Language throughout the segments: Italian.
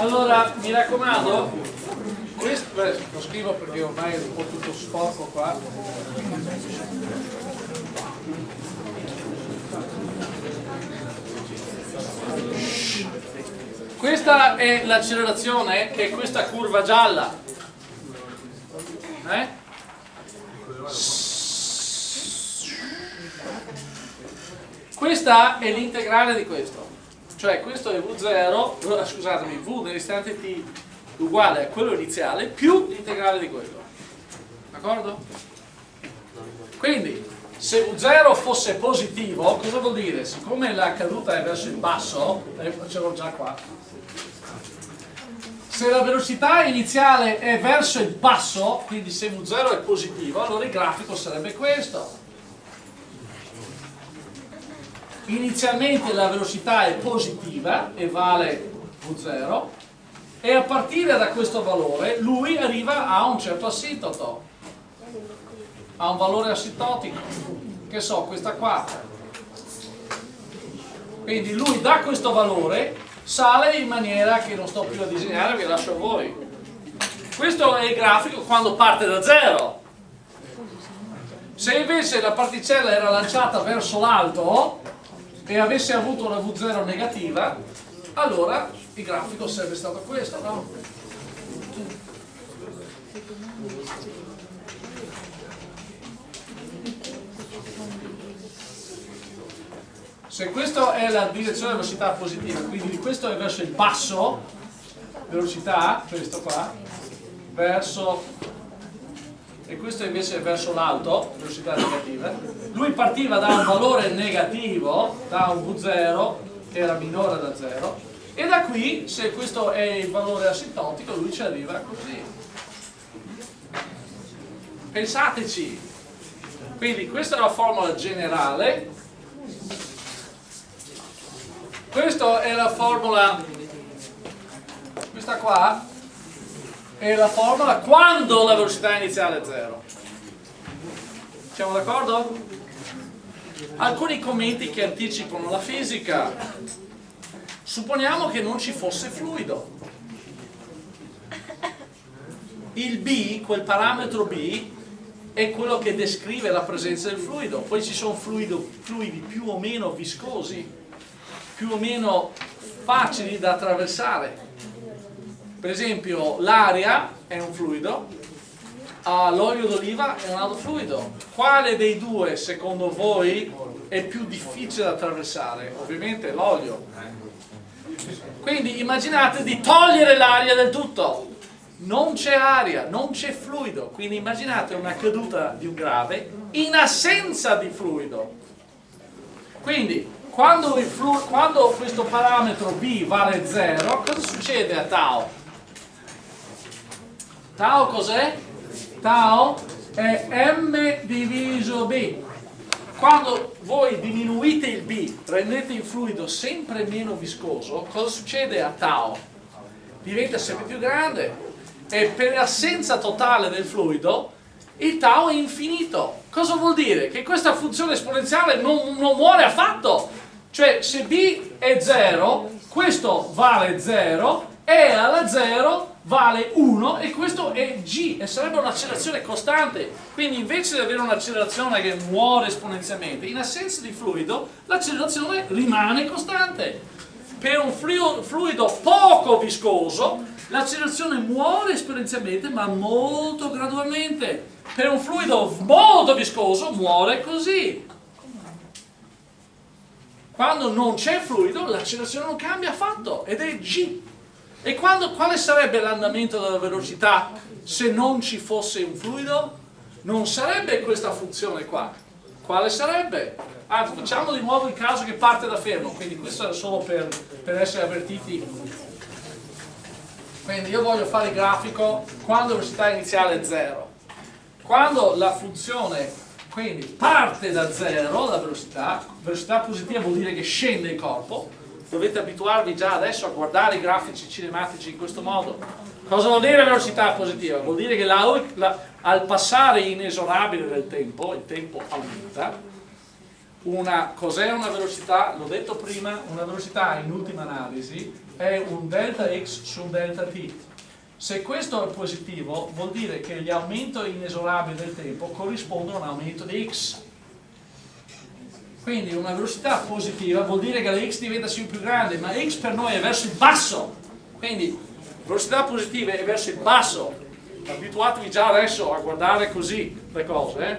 Allora, mi raccomando, questo, beh, lo scrivo perché ormai è un po' tutto sporco qua. Questa è l'accelerazione che è questa curva gialla. Eh? Questa è l'integrale di questo. Cioè questo è V0, scusatemi, V nell'istante t uguale a quello iniziale più l'integrale di quello. D'accordo? Quindi, se V0 fosse positivo, cosa vuol dire? Siccome la caduta è verso il basso, eh, ce l'ho già qua, se la velocità iniziale è verso il basso, quindi se V0 è positivo, allora il grafico sarebbe questo. Inizialmente la velocità è positiva e vale V0 e a partire da questo valore lui arriva a un certo assintoto, a un valore assintotico, che so, questa qua. Quindi lui da questo valore sale in maniera che non sto più a disegnare, vi lascio a voi. Questo è il grafico quando parte da zero. Se invece la particella era lanciata verso l'alto e avesse avuto una V0 negativa, allora il grafico sarebbe stato questo, no? se questa è la direzione velocità positiva, quindi questo è verso il basso, velocità, questo qua, verso, e questo invece è verso l'alto, velocità negativa, lui partiva da un valore negativo, da un V0, che era minore da 0, e da qui, se questo è il valore asintotico, lui ci arriva così. Pensateci, quindi questa è la formula generale. Questa è la formula, questa qua è la formula quando la velocità iniziale è 0. Siamo d'accordo? Alcuni commenti che anticipano la fisica. Supponiamo che non ci fosse fluido. Il B, quel parametro B, è quello che descrive la presenza del fluido. Poi ci sono fluido, fluidi più o meno viscosi più o meno facili da attraversare. Per esempio l'aria è un fluido, l'olio d'oliva è un altro fluido. Quale dei due secondo voi è più difficile da attraversare? Ovviamente l'olio. Quindi immaginate di togliere l'aria del tutto. Non c'è aria, non c'è fluido. Quindi immaginate una caduta di un grave in assenza di fluido. Quindi quando, quando questo parametro b vale 0, cosa succede a tau? Tau cos'è? Tau è m diviso b. Quando voi diminuite il b, rendete il fluido sempre meno viscoso, cosa succede a tau? Diventa sempre più grande e per assenza totale del fluido il tau è infinito. Cosa vuol dire? Che questa funzione esponenziale non, non muore affatto cioè se B è 0, questo vale 0, E alla 0 vale 1 e questo è G e sarebbe un'accelerazione costante. Quindi invece di avere un'accelerazione che muore esponenzialmente, in assenza di fluido l'accelerazione rimane costante. Per un fluido poco viscoso l'accelerazione muore esponenzialmente ma molto gradualmente. Per un fluido molto viscoso muore così. Quando non c'è fluido l'accelerazione non cambia affatto ed è g. E quando, quale sarebbe l'andamento della velocità se non ci fosse un fluido? Non sarebbe questa funzione qua. Quale sarebbe? Anzi, facciamo di nuovo il caso che parte da fermo, quindi questo è solo per, per essere avvertiti. Quindi io voglio fare il grafico quando la velocità iniziale è 0. Quando la funzione quindi parte da zero la velocità, velocità positiva vuol dire che scende il corpo, dovete abituarvi già adesso a guardare i grafici cinematici in questo modo. Cosa vuol dire velocità positiva? Vuol dire che la, la, al passare inesorabile del tempo, il tempo aumenta, cos'è una velocità? L'ho detto prima, una velocità in ultima analisi è un delta x su un delta t. Se questo è positivo vuol dire che gli aumenti inesorabili del tempo corrispondono a un aumento di x. Quindi una velocità positiva vuol dire che la x diventa sempre più grande, ma x per noi è verso il basso. Quindi velocità positiva è verso il basso. Abituatevi già adesso a guardare così le cose. Eh?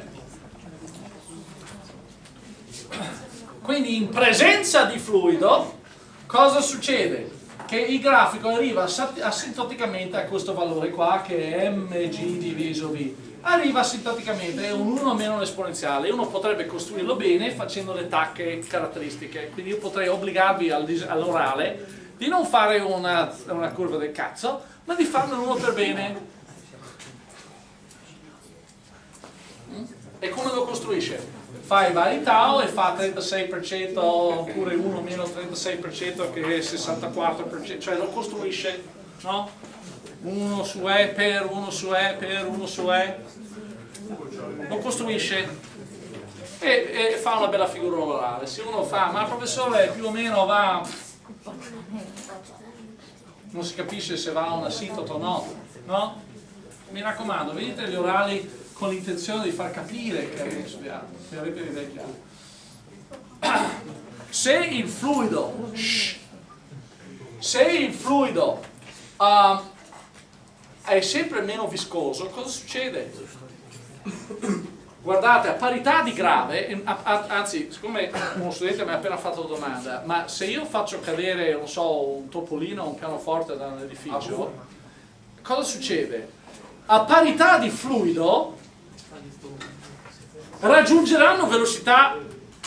Quindi in presenza di fluido cosa succede? Che il grafico arriva asintoticamente a questo valore qua che è mg diviso v. Arriva asintoticamente, è un 1 meno l'esponenziale. Uno potrebbe costruirlo bene facendo le tacche caratteristiche. Quindi io potrei obbligarvi all'orale di non fare una, una curva del cazzo, ma di farne uno per bene. Mm? E come lo costruisce? fa i vari tau e fa 36% oppure 1 meno 36% che è 64%, cioè lo costruisce, no? 1 su E per 1 su E per 1 su E, lo costruisce e, e fa una bella figura orale. Se uno fa, ma professore più o meno va, non si capisce se va a un assitoto o no, no? Mi raccomando, vedete gli orali con l'intenzione di far capire che avete studiato, che avete ridecchiato. Se il fluido, se il fluido uh, è sempre meno viscoso, cosa succede? Guardate, a parità di grave, anzi, siccome uno studente mi ha appena fatto la domanda, ma se io faccio cadere, non so, un topolino o un pianoforte da un edificio, cosa succede? A parità di fluido, raggiungeranno velocità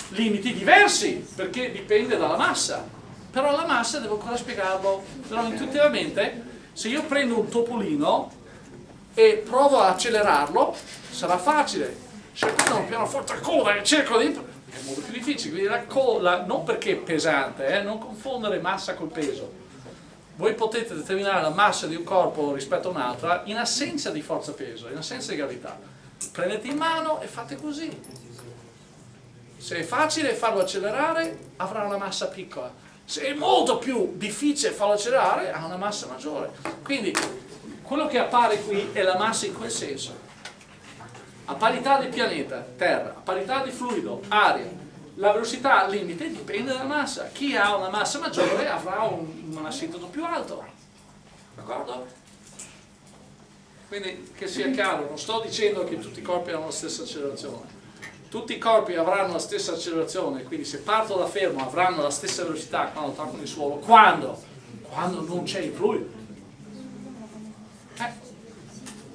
limiti diversi perché dipende dalla massa però la massa devo ancora spiegarlo però intuitivamente se io prendo un topolino e provo a accelerarlo sarà facile. Se prendo un pianoforte a coda e cerco di è molto più difficile quindi la coda non perché è pesante eh, non confondere massa col peso. Voi potete determinare la massa di un corpo rispetto a un'altra in assenza di forza peso in assenza di gravità. Prendete in mano e fate così. Se è facile farlo accelerare avrà una massa piccola, è molto più difficile farlo accelerare ha una massa maggiore. Quindi quello che appare qui è la massa in quel senso. A parità di pianeta, terra, a parità di fluido, aria, la velocità limite dipende dalla massa. Chi ha una massa maggiore avrà un, un assitoto più alto. D'accordo? Quindi che sia chiaro, non sto dicendo che tutti i corpi hanno la stessa accelerazione. Tutti i corpi avranno la stessa accelerazione, quindi se parto da fermo avranno la stessa velocità quando toccano il suolo. Quando? Quando non c'è il fluido. Eh.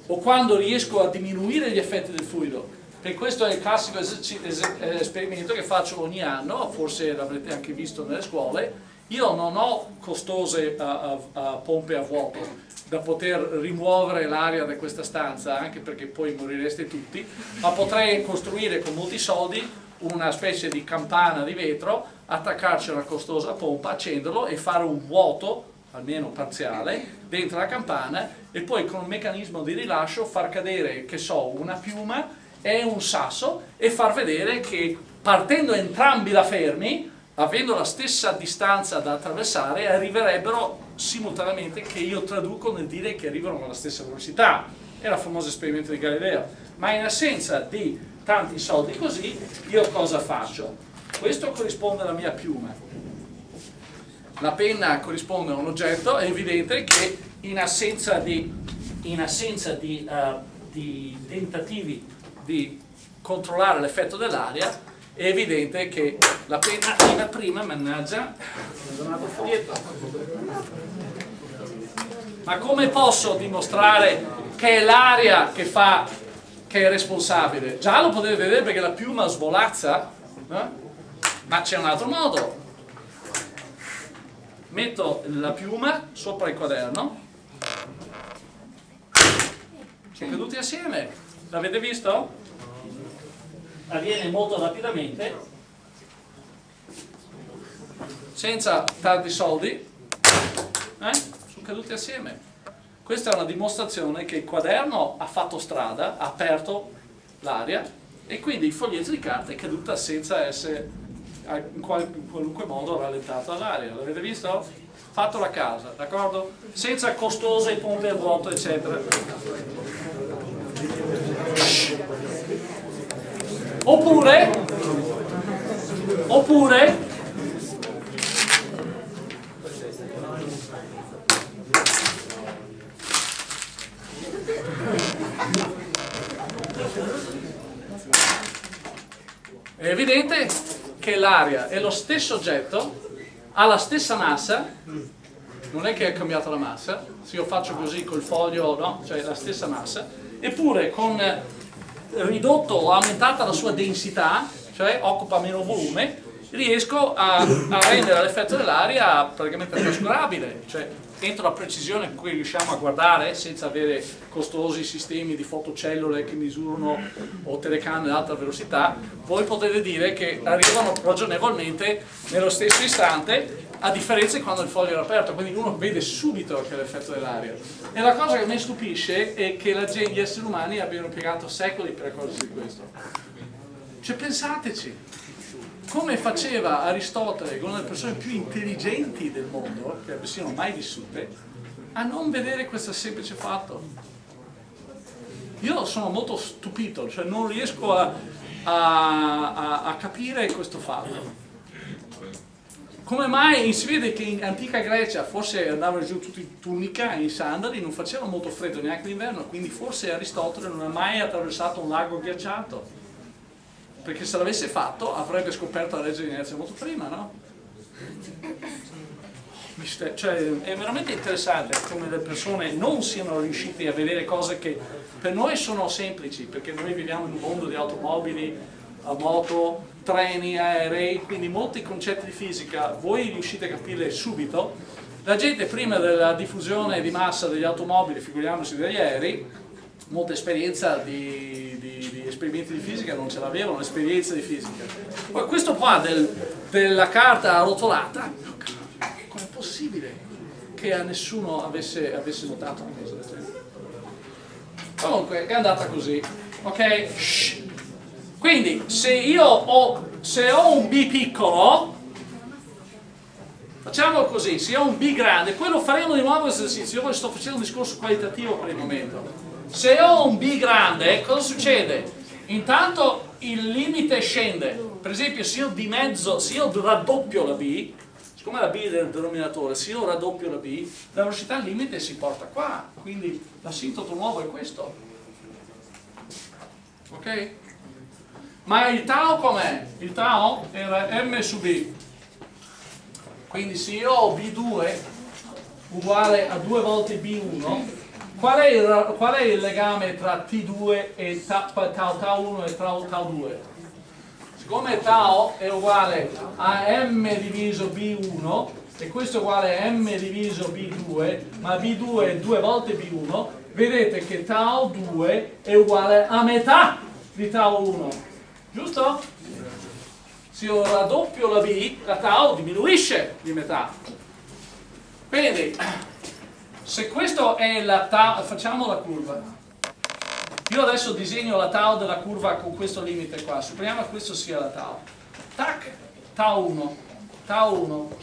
O quando riesco a diminuire gli effetti del fluido. E questo è il classico esperimento che faccio ogni anno, forse l'avrete anche visto nelle scuole. Io non ho costose uh, uh, uh, pompe a vuoto, da poter rimuovere l'aria da questa stanza, anche perché poi morireste tutti, ma potrei costruire con molti soldi una specie di campana di vetro, attaccarci una costosa pompa, accenderlo e fare un vuoto, almeno parziale, dentro la campana e poi con un meccanismo di rilascio far cadere, che so, una piuma e un sasso e far vedere che partendo entrambi da fermi, avendo la stessa distanza da attraversare, arriverebbero simultaneamente che io traduco nel dire che arrivano alla stessa velocità. È il famoso esperimento di Galileo. Ma in assenza di tanti soldi così, io cosa faccio? Questo corrisponde alla mia piuma. La penna corrisponde a un oggetto, è evidente che in assenza di, in assenza di, uh, di tentativi di controllare l'effetto dell'aria, è evidente che la penna arriva prima, mannaggia. Ma come posso dimostrare che è l'aria che fa, che è responsabile? Già lo potete vedere perché la piuma svolazza, eh? ma c'è un altro modo. Metto la piuma sopra il quaderno, sono caduti assieme, l'avete visto? Avviene molto rapidamente senza tanti soldi eh? sono caduti assieme questa è una dimostrazione che il quaderno ha fatto strada ha aperto l'aria e quindi il foglietto di carta è caduta senza essere in, qualunque modo rallentata dall'aria. L'avete visto? Fatto la casa, d'accordo? Senza costose pompe a vuoto, eccetera. Oppure, oppure? È evidente che l'aria è lo stesso oggetto, ha la stessa massa, non è che è cambiata la massa, se io faccio così col foglio, no, cioè la stessa massa, eppure con ridotto o aumentata la sua densità, cioè occupa meno volume, riesco a, a rendere l'effetto dell'aria praticamente trascurabile, cioè entro la precisione con cui riusciamo a guardare senza avere costosi sistemi di fotocellule che misurano o telecamere ad alta velocità, voi potete dire che arrivano ragionevolmente nello stesso istante a differenza di quando il foglio era aperto, quindi uno vede subito che è l'effetto dell'aria. E la cosa che mi stupisce è che gente, gli esseri umani abbiano impiegato secoli per accorgersi di questo. Cioè pensateci, come faceva Aristotele, una delle persone più intelligenti del mondo, che siano mai vissute, a non vedere questo semplice fatto. Io sono molto stupito, cioè non riesco a, a, a, a capire questo fatto. Come mai si vede che in antica Grecia forse andavano giù tutti in tunica e in sandali, non facevano molto freddo neanche l'inverno, quindi forse Aristotele non ha mai attraversato un lago ghiacciato perché se l'avesse fatto avrebbe scoperto la legge di inerzia molto prima, no? Cioè, è veramente interessante come le persone non siano riuscite a vedere cose che per noi sono semplici, perché noi viviamo in un mondo di automobili, moto, treni, aerei, quindi molti concetti di fisica voi riuscite a capirli subito. La gente prima della diffusione di massa degli automobili, figuriamoci degli aerei, molta esperienza di, di, di, esperimenti di fisica non ce l'avevano, l'esperienza di fisica. Poi questo qua del, della carta arrotolata, com'è possibile che a nessuno avesse, avesse notato una cosa del genere? Comunque è andata così, ok? Shh. Quindi se io ho, se ho un B piccolo, facciamo così, se ho un B grande, poi lo faremo di nuovo esercizio, io sto facendo un discorso qualitativo per il momento se ho un B grande, cosa succede? Intanto il limite scende. Per esempio, se io dimezzo, se io raddoppio la B, siccome la B è del denominatore, se io raddoppio la B, la velocità limite si porta qua. Quindi l'asintoto nuovo è questo. Ok? Ma il tau com'è? Il tau era m su b. Quindi se io ho b2 uguale a 2 volte b1, Qual è, il, qual è il legame tra T2 e tau, tau 1 e tau, tau 2? Siccome tau è uguale a m diviso b1 e questo è uguale a m diviso b2, ma b2 è 2 volte b1, vedete che tau 2 è uguale a metà di tau 1, giusto? Se io raddoppio la b, la tau diminuisce di metà. Quindi se questo è la tau, facciamo la curva. Io adesso disegno la tau della curva con questo limite qua. Supponiamo che questo sia la tau. Tac, tau 1, tau 1.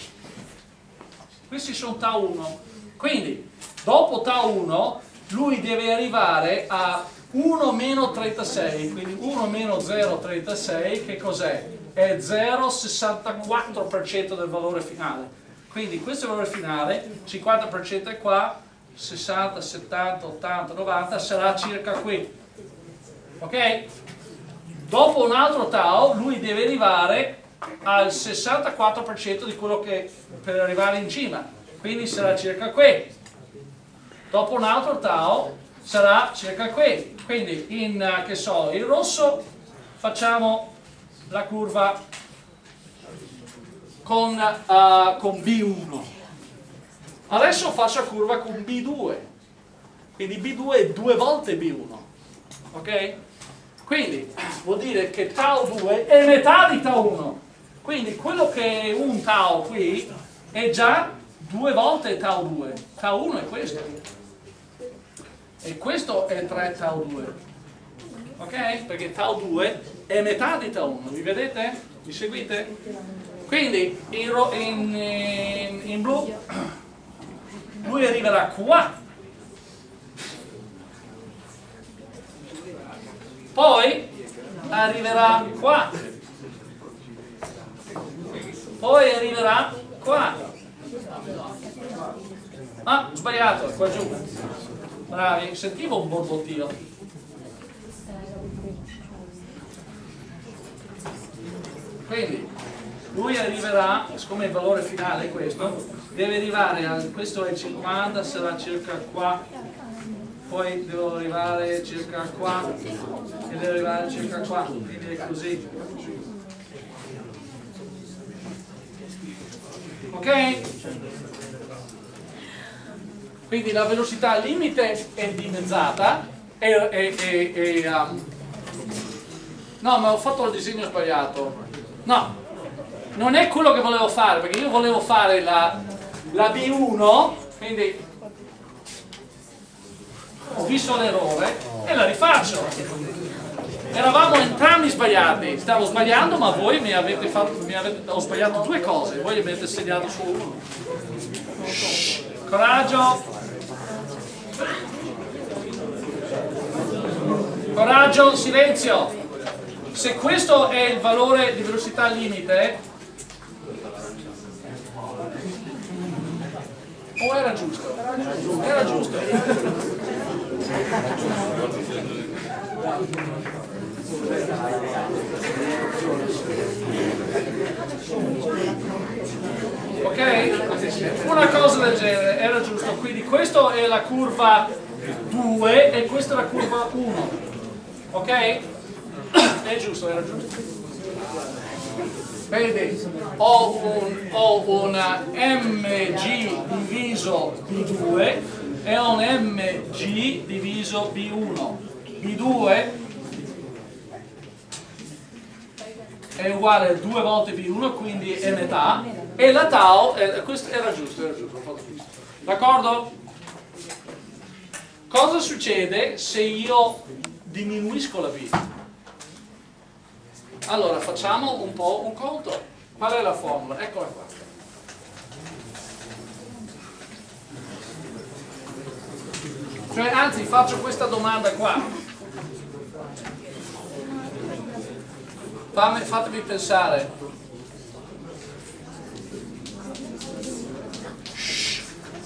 Questi sono tau 1. Quindi, dopo tau 1, lui deve arrivare a 1 meno 36, quindi 1 meno 0,36 che cos'è? È 0,64% del valore finale. Quindi questo è il valore finale, 50% è qua, 60, 70, 80, 90 sarà circa qui. Ok? Dopo un altro tau lui deve arrivare al 64% di quello che per arrivare in cima, quindi sarà circa qui. Dopo un altro tau sarà circa qui. Quindi in, che so, il rosso facciamo la curva con, uh, con B1. Adesso faccio la curva con B2. Quindi B2 è due volte B1. Ok? Quindi vuol dire che tau 2 è metà di tau 1. Quindi quello che è un tau qui è già due volte tau 2. Tau 1 è questo. E questo è 3 tau 2. Ok? Perché tau 2 è metà di tau 1, mi vedete? Mi seguite? Quindi in, in, in, in blu lui arriverà qua poi arriverà qua poi arriverà qua ah sbagliato qua giù bravi sentivo un borbottio quindi lui arriverà siccome il valore finale è questo deve arrivare a questo è 50 sarà circa qua poi devo arrivare circa qua e devo arrivare circa qua quindi è così ok? Quindi la velocità limite è dimezzata e, e, e, e um, no ma ho fatto il disegno sbagliato. No non è quello che volevo fare perché io volevo fare la, la B1 quindi ho visto l'errore e la rifaccio. Eravamo entrambi sbagliati. Stavo sbagliando ma voi mi avete fatto mi avete, ho sbagliato due cose voi mi avete segnato su uno. Coraggio coraggio silenzio se questo è il valore di velocità limite o era giusto? era giusto ok? una cosa del genere era giusto. Quindi questa è la curva 2 e questa è la curva 1 ok? è giusto, era giusto? Vedi? Ho, un, ho una mg diviso b2 è un mg diviso b1 b2 è uguale a 2 volte b1 quindi è metà e la tau eh, questo era giusto, era giusto d'accordo? cosa succede se io diminuisco la b? allora facciamo un po' un conto qual è la formula? eccola qua Cioè, anzi, faccio questa domanda qua. Fammi, fatemi pensare.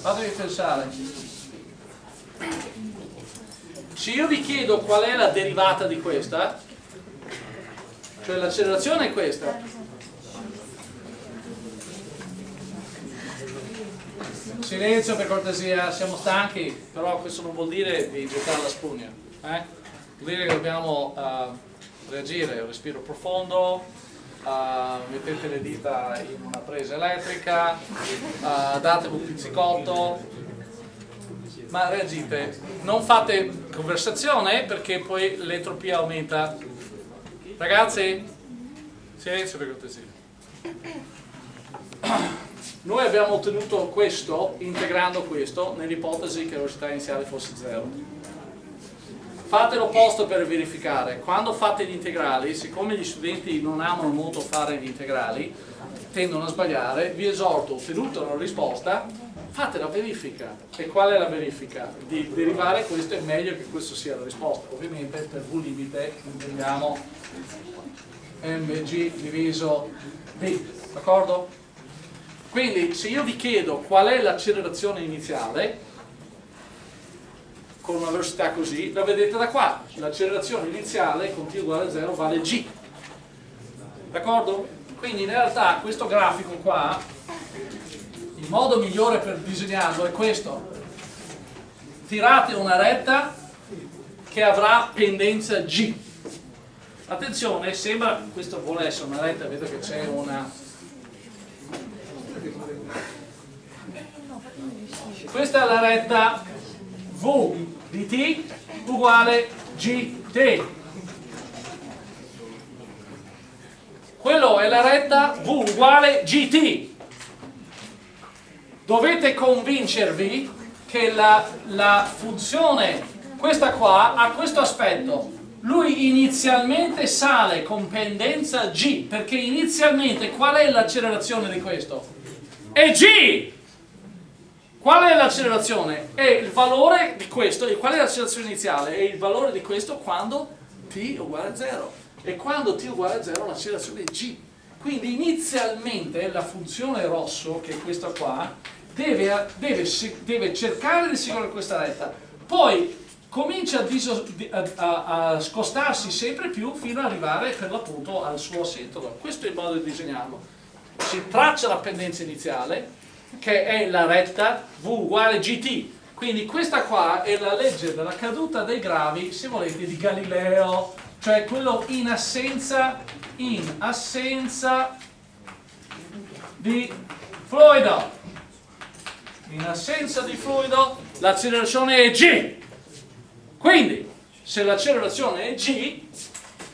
Fatemi pensare. Se io vi chiedo qual è la derivata di questa, cioè l'accelerazione è questa, Silenzio per cortesia, siamo stanchi, però questo non vuol dire di gettare la spugna. Eh? Vuol dire che dobbiamo uh, reagire, respiro profondo, uh, mettete le dita in una presa elettrica, uh, datevi un pizzicotto, ma reagite. Non fate conversazione perché poi l'entropia aumenta. Ragazzi, silenzio per cortesia. Noi abbiamo ottenuto questo integrando questo nell'ipotesi che la velocità iniziale fosse 0. Fate l'opposto per verificare. Quando fate gli integrali, siccome gli studenti non amano molto fare gli integrali, tendono a sbagliare, vi esorto, ottenuta una risposta, fate la verifica. E qual è la verifica? Di derivare questo è meglio che questo sia la risposta. Ovviamente per V limite intendiamo mg diviso b, d'accordo? Quindi se io vi chiedo qual è l'accelerazione iniziale, con una velocità così, la vedete da qua. L'accelerazione iniziale con t uguale a 0 vale g. D'accordo? Quindi in realtà questo grafico qua, il modo migliore per disegnarlo è questo. Tirate una retta che avrà pendenza g. Attenzione, sembra, questo vuole essere una retta, vedo che c'è una questa è la retta V di t uguale gt quello è la retta V uguale gt dovete convincervi che la, la funzione questa qua ha questo aspetto lui inizialmente sale con pendenza G, perché inizialmente qual è l'accelerazione di questo? È G! Qual è l'accelerazione? È il valore di questo, e qual è l'accelerazione iniziale? È il valore di questo quando t uguale a 0. E quando t uguale a 0 l'accelerazione è G. Quindi inizialmente la funzione rosso, che è questa qua, deve, deve, deve cercare di seguire questa retta. Poi comincia a, a, a, scostarsi sempre più fino ad arrivare per l'appunto al suo assetto. Questo è il modo di disegnarlo. Si traccia la pendenza iniziale, che è la retta V uguale GT. Quindi questa qua è la legge della caduta dei gravi, se volete, di Galileo, cioè quello in assenza, in assenza di fluido. In assenza di fluido l'accelerazione è G. Quindi, se l'accelerazione è g,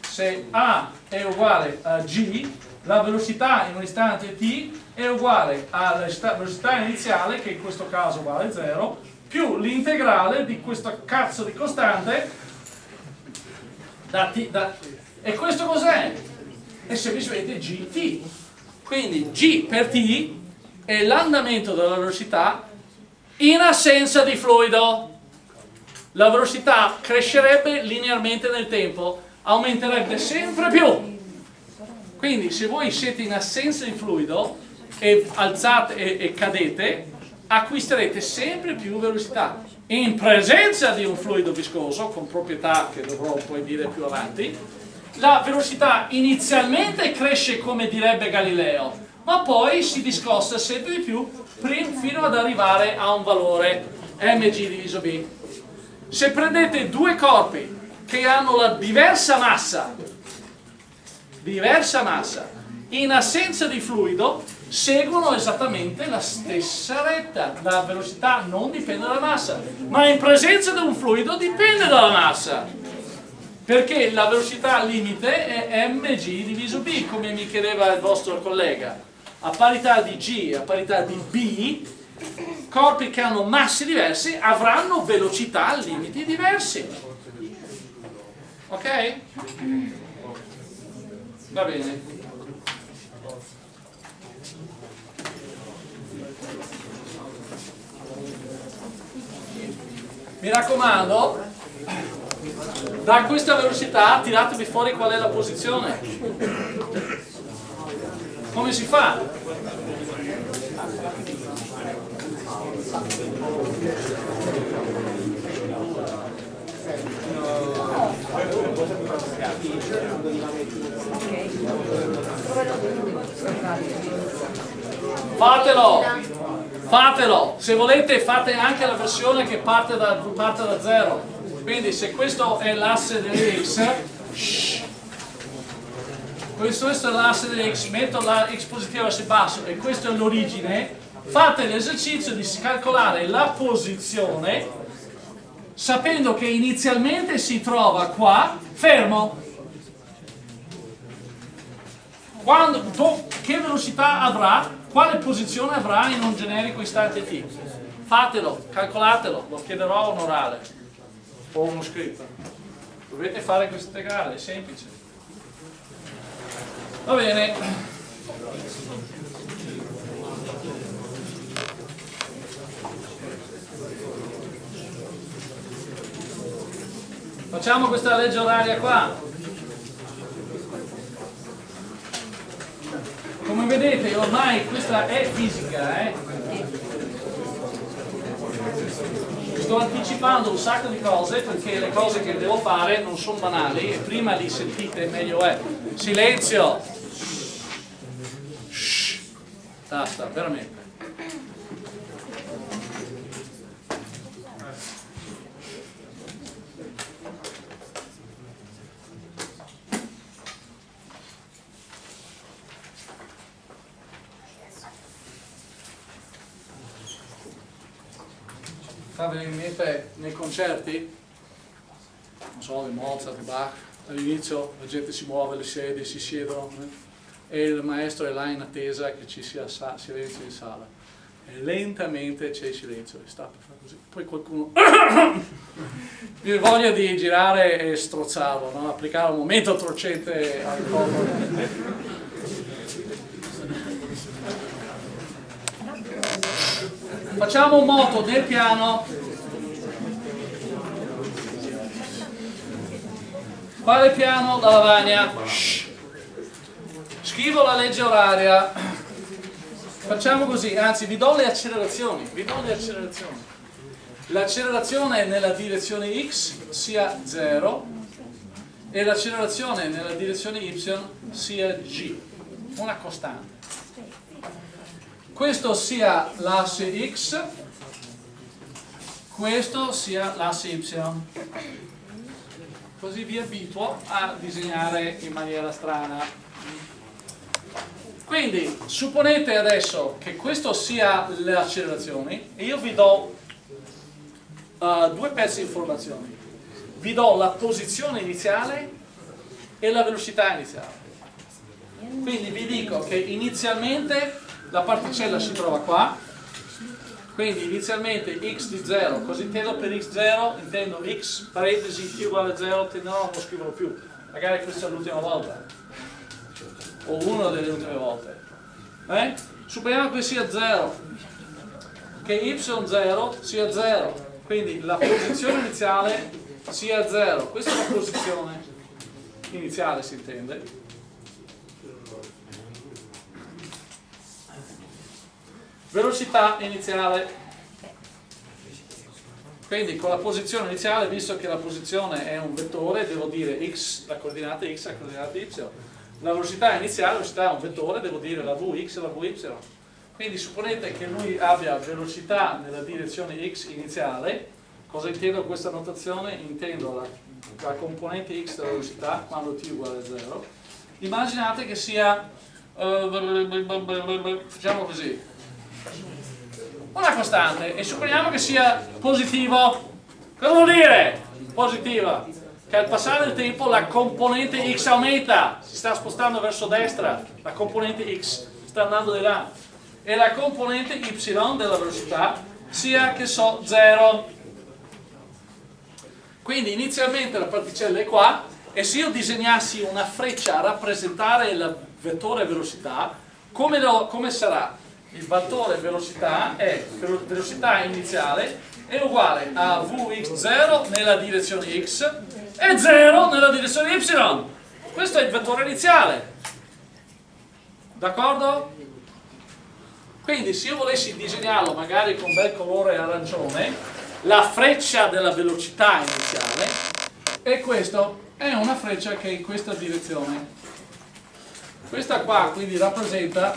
se a è uguale a g, la velocità in un istante t è uguale alla velocità iniziale, che in questo caso vale 0, più l'integrale di questo cazzo di costante da t, da, e questo cos'è? È semplicemente gt. Quindi g per t è l'andamento della velocità in assenza di fluido la velocità crescerebbe linearmente nel tempo, aumenterebbe sempre più. Quindi se voi siete in assenza di fluido e alzate e, e cadete, acquisterete sempre più velocità. In presenza di un fluido viscoso, con proprietà che dovrò poi dire più avanti, la velocità inizialmente cresce come direbbe Galileo, ma poi si discosta sempre di più fino ad arrivare a un valore mg diviso b. Se prendete due corpi che hanno la diversa massa, diversa massa, in assenza di fluido, seguono esattamente la stessa retta. La velocità non dipende dalla massa, ma in presenza di un fluido dipende dalla massa. Perché la velocità limite è mg diviso b, come mi chiedeva il vostro collega. A parità di g, a parità di b, corpi che hanno massi diversi avranno velocità limiti diversi. Ok? Va bene. Mi raccomando, da questa velocità tiratevi fuori qual è la posizione. Come si fa? Fatelo! Fatelo! Se volete fate anche la versione che parte da, parte da zero. Quindi se questo è l'asse dell'X, questo è l'asse dell'X, metto la X positiva verso basso e questa è l'origine, fate l'esercizio di calcolare la posizione sapendo che inizialmente si trova qua fermo Quando, che velocità avrà? Quale posizione avrà in un generico istante t? Fatelo, calcolatelo lo chiederò a un orale o uno scritto. Dovete fare questo integrale, è semplice. Va bene. Facciamo questa legge oraria qua. Come vedete ormai questa è fisica, eh? Sto anticipando un sacco di cose perché le cose che devo fare non sono banali e prima li sentite meglio è. Silenzio! Shh. Basta, veramente. Venire in mente nei concerti, non so, di Mozart, di Bach, all'inizio la gente si muove, le sedie, si siedono eh? e il maestro è là in attesa che ci sia silenzio in sala. e lentamente c'è il silenzio, sta per fare così, poi qualcuno mi voglia di girare e strozzarlo, no? applicare un momento torcente al corpo. Facciamo un moto nel piano. Quale piano? La lavagna. Scrivo la legge oraria. Facciamo così, anzi vi do le accelerazioni. Vi do le accelerazioni. L'accelerazione nella direzione x sia 0 e l'accelerazione nella direzione y sia g, una costante questo sia l'asse x, questo sia l'asse y. Così vi abituo a disegnare in maniera strana. Quindi, supponete adesso che questo sia le accelerazioni e io vi do uh, due pezzi di informazioni. Vi do la posizione iniziale e la velocità iniziale. Quindi vi dico che inizialmente la particella si trova qua quindi inizialmente x di 0 cosa intendo per x0? intendo x parentesi t uguale a 0 no, non lo scrivono più. Magari questa è l'ultima volta. O una delle ultime volte. Eh? supponiamo che sia 0 che y0 sia 0 quindi la posizione iniziale sia 0 questa è la posizione iniziale si intende velocità iniziale. Quindi con la posizione iniziale visto che la posizione è un vettore devo dire x la coordinata x la coordinata y. La velocità iniziale la velocità è un vettore devo dire la vx e la vy quindi supponete che lui abbia velocità nella direzione x iniziale. Cosa intendo con questa notazione? intendo la, la componente x della velocità quando t uguale a 0 immaginate che sia uh, facciamo così una costante e supponiamo che sia positivo cosa vuol dire? positiva che al passare del tempo la componente x aumenta si sta spostando verso destra la componente x sta andando di là e la componente y della velocità sia che so 0 quindi inizialmente la particella è qua e se io disegnassi una freccia a rappresentare il vettore velocità come, lo, come sarà? Il fattore velocità è velocità iniziale è uguale a Vx0 nella direzione x e 0 nella direzione y. Questo è il vettore iniziale. D'accordo? quindi se io volessi disegnarlo magari con bel colore arancione la freccia della velocità iniziale e questo è una freccia che è in questa direzione. Questa qua quindi rappresenta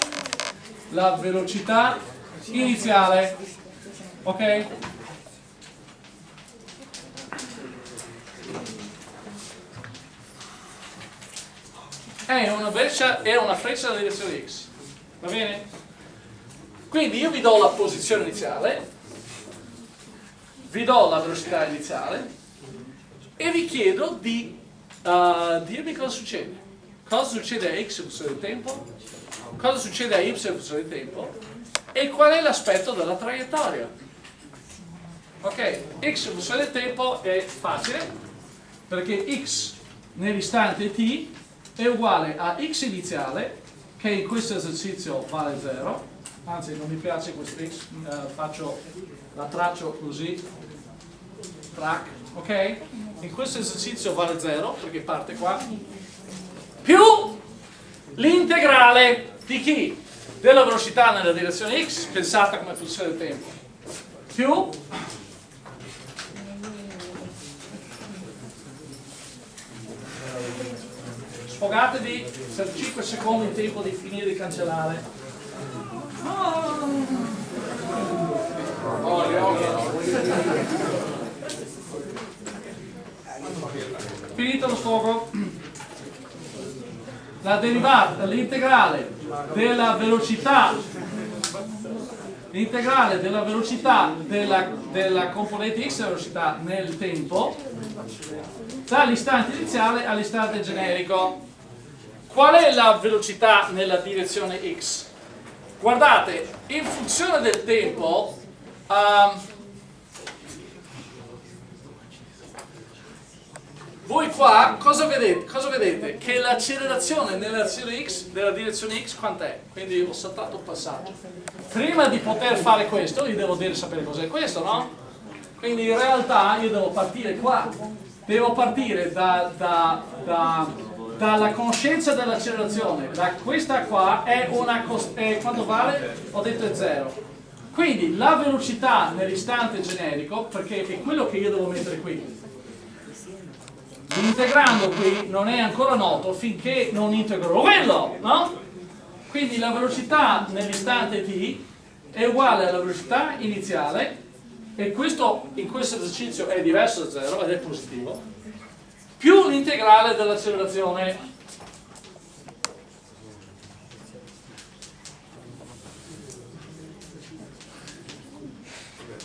la velocità iniziale ok? è una freccia, è una freccia della direzione x va bene? quindi io vi do la posizione iniziale vi do la velocità iniziale e vi chiedo di uh, dirmi cosa succede cosa succede a x in funzione del tempo cosa succede a y del tempo? E qual è l'aspetto della traiettoria. Ok, x in funzione del tempo è facile perché x nell'istante t è uguale a x iniziale che in questo esercizio vale 0 anzi non mi piace questo x eh, faccio, la traccio così track ok? In questo esercizio vale 0 perché parte qua più l'integrale di chi? Della velocità nella direzione x pensata come funzione del tempo. Più? Sfogatevi per 5 secondi in tempo di finire di cancellare. Finito lo sfogo. La derivata, l'integrale della velocità l'integrale della velocità della, della, componente x velocità nel tempo dall'istante iniziale all'istante generico qual è la velocità nella direzione x? guardate, in funzione del tempo, um, voi qua cosa vedete? cosa vedete? Che l'accelerazione nella direzione x, nella direzione x quant'è? Quindi ho saltato un passaggio. Prima di poter fare questo, io devo dire sapere cos'è questo, no? Quindi in realtà io devo partire qua, devo partire da, da, da, dalla conoscenza dell'accelerazione, questa qua è una, è, quanto vale? Ho detto è 0. Quindi la velocità nell'istante generico, perché è quello che io devo mettere qui, integrando qui non è ancora noto finché non integro quello, no? Quindi la velocità nell'istante t è uguale alla velocità iniziale e questo in questo esercizio è diverso da 0 ed è positivo, più l'integrale dell'accelerazione.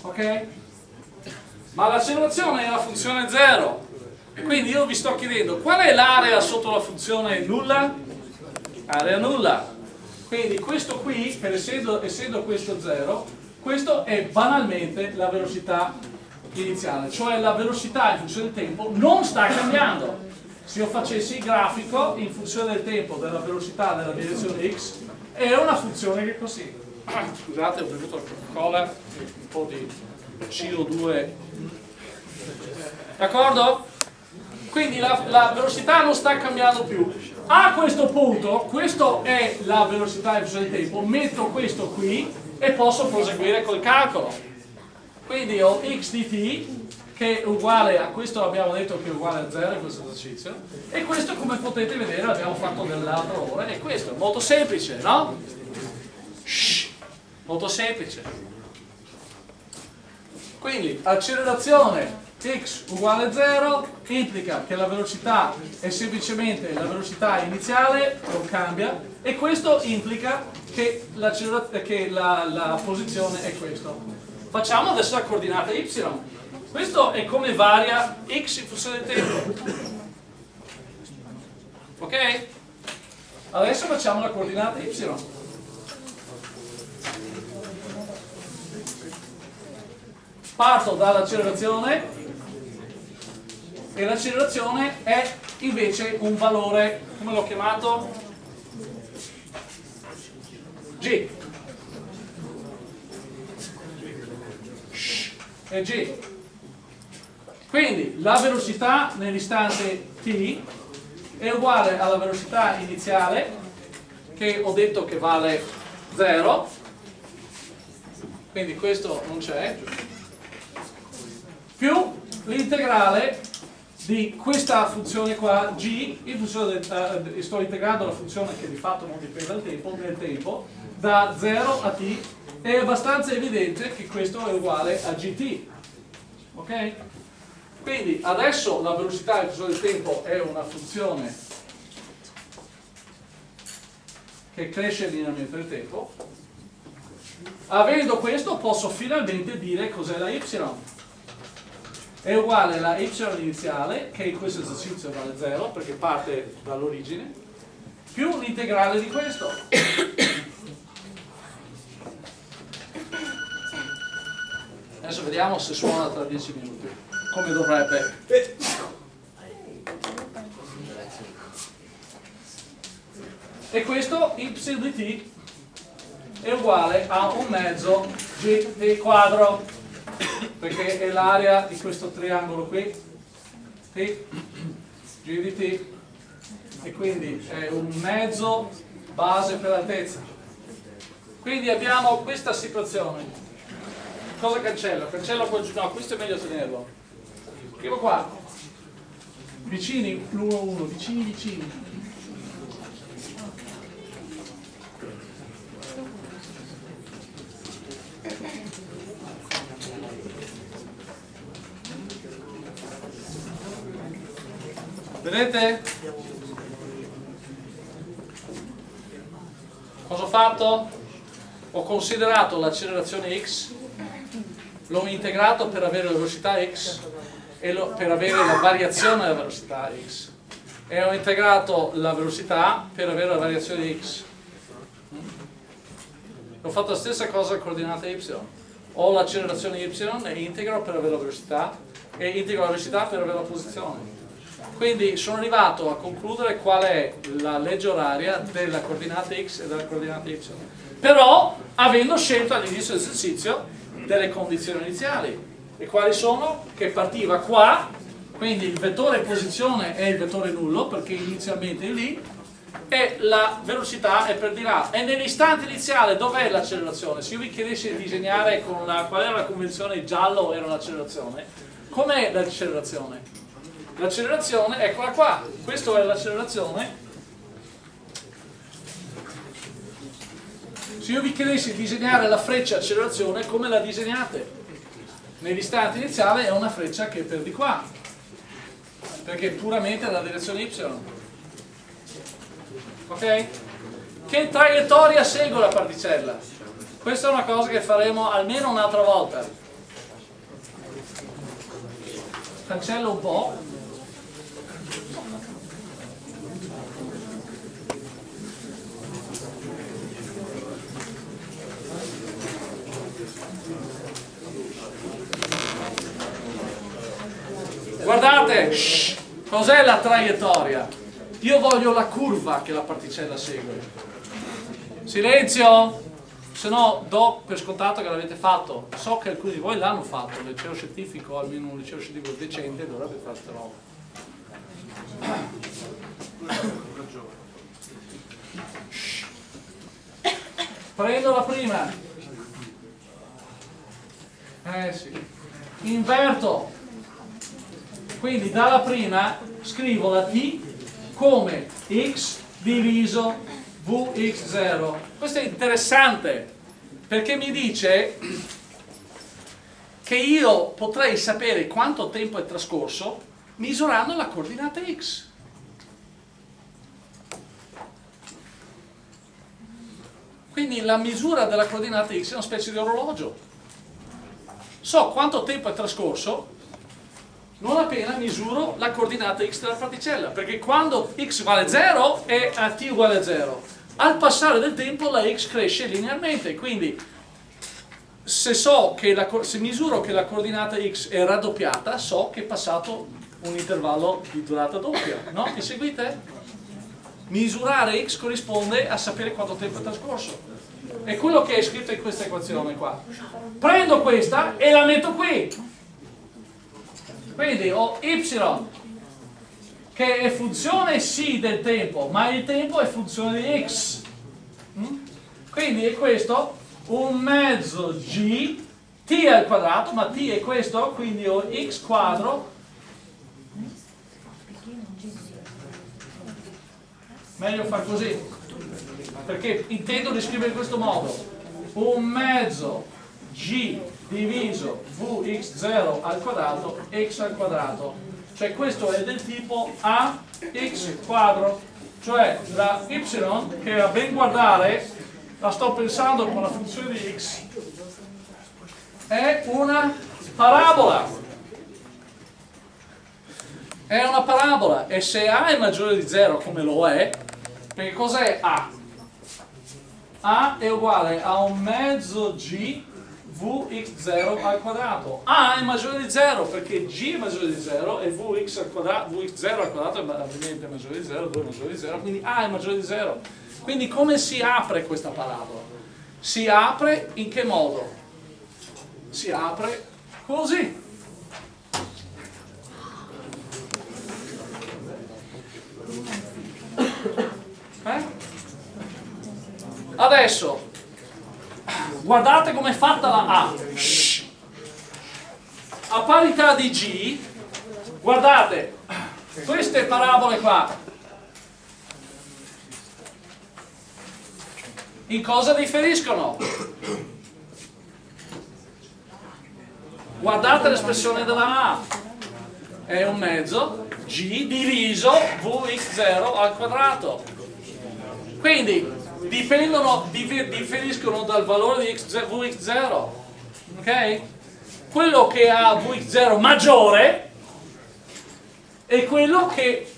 Ok? Ma l'accelerazione è la funzione 0. Quindi io vi sto chiedendo qual è l'area sotto la funzione nulla? Area nulla. Quindi questo qui, essendo, essendo questo 0, questo è banalmente la velocità iniziale, cioè la velocità in funzione del tempo non sta cambiando. Se io facessi il grafico in funzione del tempo della velocità della direzione x, è una funzione che è così. Scusate, ho bevuto la Coca-Cola, un po' di CO2. D'accordo? Quindi la, la velocità non sta cambiando più. A questo punto, questa è la velocità funzione del tempo, metto questo qui e posso proseguire col calcolo. Quindi ho x di t che è uguale a questo abbiamo detto che è uguale a 0 in questo esercizio e questo come potete vedere l'abbiamo fatto nell'altra ora e questo è molto semplice, no? Shhh, molto semplice. Quindi accelerazione x uguale a 0 implica che la velocità è semplicemente la velocità iniziale, non cambia, e questo implica che, la, che la, la posizione è questo. Facciamo adesso la coordinata y. Questo è come varia x in funzione del tempo. Ok? Adesso facciamo la coordinata y. Parto dall'accelerazione e l'accelerazione è invece un valore, come l'ho chiamato? G. E G. Quindi la velocità nell'istante t è uguale alla velocità iniziale che ho detto che vale 0 quindi questo non c'è più l'integrale di questa funzione qua g in funzione del, uh, sto integrando la funzione che di fatto non dipende dal tempo nel tempo da 0 a t è abbastanza evidente che questo è uguale a gt ok? quindi adesso la velocità in funzione del tempo è una funzione che cresce linearmente nel tempo avendo questo posso finalmente dire cos'è la y è uguale alla y iniziale che in questo esercizio vale 0 perché parte dall'origine più l'integrale di questo Adesso vediamo se suona tra 10 minuti, come dovrebbe. E questo y di t è uguale a un mezzo gt quadro, perché è l'area di questo triangolo qui, t, g di t, e quindi è un mezzo base per altezza. Quindi abbiamo questa situazione cosa cancello? Cancello quel no, questo è meglio tenerlo. Scrivo qua. Vicini, l'uno uno, vicini vicini. Vedete? Cosa ho fatto? Ho considerato l'accelerazione x l'ho integrato per avere la velocità x e lo, per avere la variazione della velocità x e ho integrato la velocità per avere la variazione x ho fatto la stessa cosa al coordinate y. Ho l'accelerazione y e integro per avere la velocità e integro la velocità per avere la posizione. Quindi sono arrivato a concludere qual è la legge oraria della coordinata x e della coordinata y. Però avendo scelto all'inizio dell'esercizio delle condizioni iniziali. E quali sono? Che partiva qua, quindi il vettore posizione è il vettore nullo perché inizialmente è lì, e la velocità è per di là. E nell'istante iniziale dov'è l'accelerazione? Se io vi chiedessi di disegnare con la, qual era la convenzione giallo era l'accelerazione, com'è l'accelerazione? L'accelerazione, eccola qua, questa è l'accelerazione. Se io vi chiedessi di disegnare la freccia accelerazione, come la disegnate? Nell'istante iniziale è una freccia che è per di qua, perché è puramente la direzione y ok? Che traiettoria segue la particella? Questa è una cosa che faremo almeno un'altra volta. Cancello un po'. Guardate, cos'è la traiettoria? Io voglio la curva che la particella segue. Silenzio! Se no do per scontato che l'avete fatto. So che alcuni di voi l'hanno fatto, il liceo scientifico, almeno un liceo scientifico decente, dovrebbe fare questa roba. Prendo la prima. Eh sì. Inverto. Quindi dalla prima scrivo la T come x diviso vx0. Questo è interessante perché mi dice che io potrei sapere quanto tempo è trascorso misurando la coordinata x. Quindi la misura della coordinata x è una specie di orologio. So quanto tempo è trascorso non appena misuro la coordinata x della particella, perché quando x vale 0 è a t uguale a 0. Al passare del tempo la x cresce linearmente, quindi se, so la, se misuro che la coordinata x è raddoppiata, so che è passato un intervallo di durata doppia, no? Mi seguite? Misurare x corrisponde a sapere quanto tempo è trascorso. È quello che è scritto in questa equazione qua. Prendo questa e la metto qui quindi ho y che è funzione sì del tempo ma il tempo è funzione di x. Mm? quindi è questo un mezzo g t al quadrato ma t è questo quindi ho x quadro. Meglio far così perché intendo descrivere in questo modo. Un mezzo g diviso vx0 al quadrato x al quadrato. Cioè questo è del tipo ax quadro. Cioè la y che a ben guardare la sto pensando con la funzione di x è una parabola. È una parabola. E se a è maggiore di 0 come lo è perché cos'è a? a è uguale a un mezzo g vx0 al quadrato. A è maggiore di 0 perché g è maggiore di 0 e vx al quadrato, vx0 al quadrato è ovviamente maggiore di 0, 2 è maggiore di 0, quindi A è maggiore di 0. Quindi come si apre questa parabola? Si apre in che modo? Si apre così. Eh? Adesso guardate come è fatta la A. A parità di G guardate queste parabole qua. In cosa differiscono? guardate l'espressione della A. È un mezzo G diviso Vx0 al quadrato. Quindi dipendono, differiscono dal valore di Vx0 ok? quello che ha Vx0 maggiore è quello che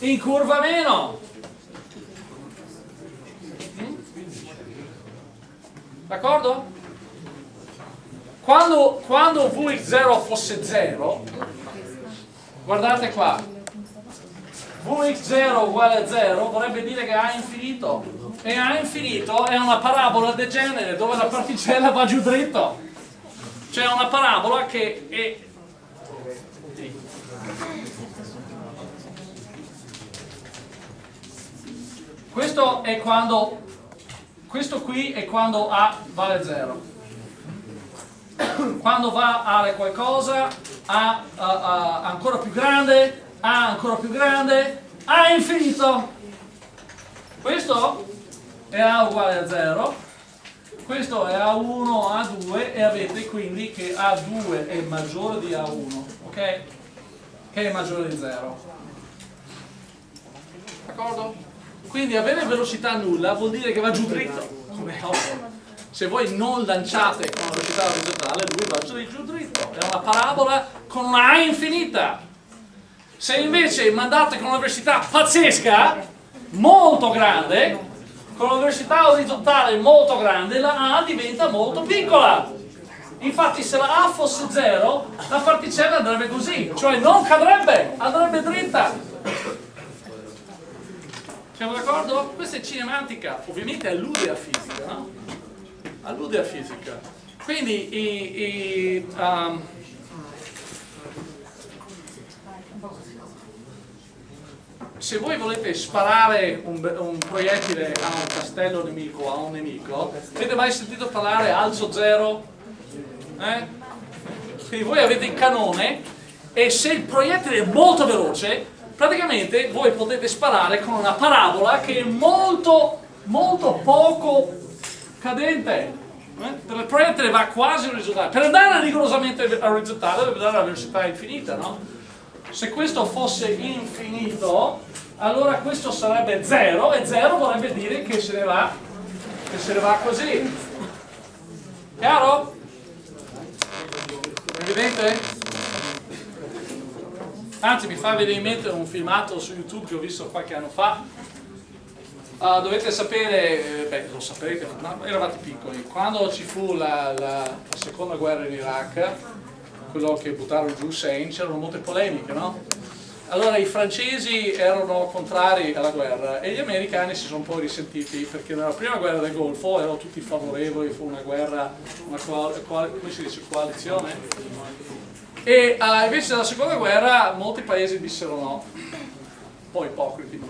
incurva meno D'accordo? Quando, quando Vx0 fosse 0, guardate qua, Vx0 uguale a 0 vorrebbe dire che A è infinito. E A infinito è una parabola degenere dove la particella va giù dritto. Cioè una parabola che è questo è quando questo qui è quando A vale 0 quando va a qualcosa A, a, a ancora più grande A ancora più grande. A infinito. Questo è A uguale a 0 questo è A1, A2 e avete quindi che A2 è maggiore di A1 ok? che è maggiore di 0 d'accordo? quindi avere velocità nulla vuol dire che va giù dritto. Come ovvio. Se voi non lanciate con velocità orizzontale lui va giù dritto. È una parabola con una A infinita se invece mandate con una velocità pazzesca molto grande con una velocità orizzontale molto grande la A diventa molto piccola infatti se la A fosse 0 la particella andrebbe così cioè non cadrebbe, andrebbe dritta siamo d'accordo? questa è cinematica ovviamente allude a fisica no? allude a fisica. Quindi i, i, um, se voi volete sparare un, un, proiettile a un castello nemico, a un nemico, avete mai sentito parlare alzo zero? Eh? Quindi voi avete il canone e se il proiettile è molto veloce, praticamente voi potete sparare con una parabola che è molto, molto poco cadente eh? il proiettile va quasi orizzontale per andare rigorosamente orizzontale deve dare la velocità infinita no? Se questo fosse infinito allora questo sarebbe 0 e 0 vorrebbe dire che se ne va se ne va così chiaro? evidente? anzi mi fa venire in mente un filmato su youtube che ho visto qualche anno fa Uh, dovete sapere, eh, beh lo saprete, eravate piccoli, quando ci fu la, la, la, seconda guerra in Iraq, quello che buttarono giù Hussein, c'erano molte polemiche, no? Allora i francesi erano contrari alla guerra e gli americani si sono un po' risentiti perché nella prima guerra del Golfo erano tutti favorevoli, fu una guerra, una come si dice, coalizione e uh, invece nella seconda guerra molti paesi dissero no, un po' ipocriti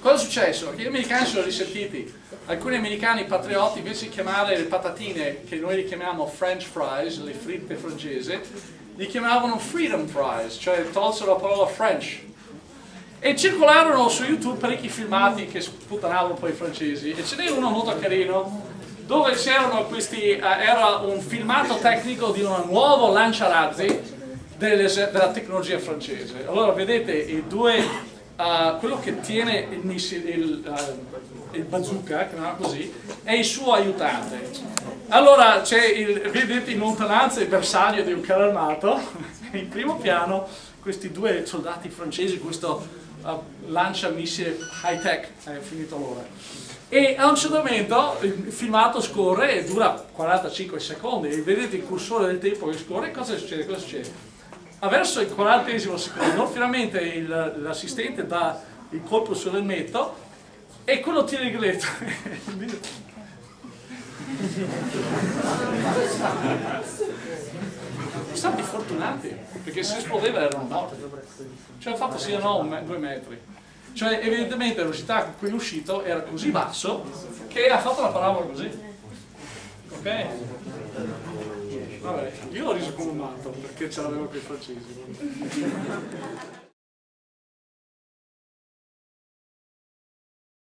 Cosa è successo? Che gli americani sono risentiti. Alcuni americani patrioti, invece di chiamare le patatine, che noi li chiamiamo French fries, le fritte francesi, li chiamavano freedom fries, cioè tolsero la parola French. E circolarono su YouTube parecchi filmati che sputtanavano poi i francesi. E ce n'è uno molto carino, dove c'erano questi, uh, era un filmato tecnico di un nuovo lanciarazzi della tecnologia francese. Allora vedete i due uh, quello che tiene il, il, uh, il bazooka, chiamiamolo così, è il suo aiutante. Allora c'è, vedete in lontananza il bersaglio di un carro armato, in primo piano questi due soldati francesi, questo uh, lancia missile high tech, è finito l'ora. E a un certo momento il filmato scorre e dura 45 secondi, e vedete il cursore del tempo che scorre, cosa succede? Cosa succede? verso il 40 secondo finalmente l'assistente dà il colpo sull'elmetto e quello tira il grilletto stati fortunati perché se esplodeva erano morti cioè il fatto siano me due metri cioè evidentemente la velocità con cui è uscito era così basso che ha fatto la parabola così ok? Vabbè, io l'ho riso come un matto perché ce l'avevo con i francesi.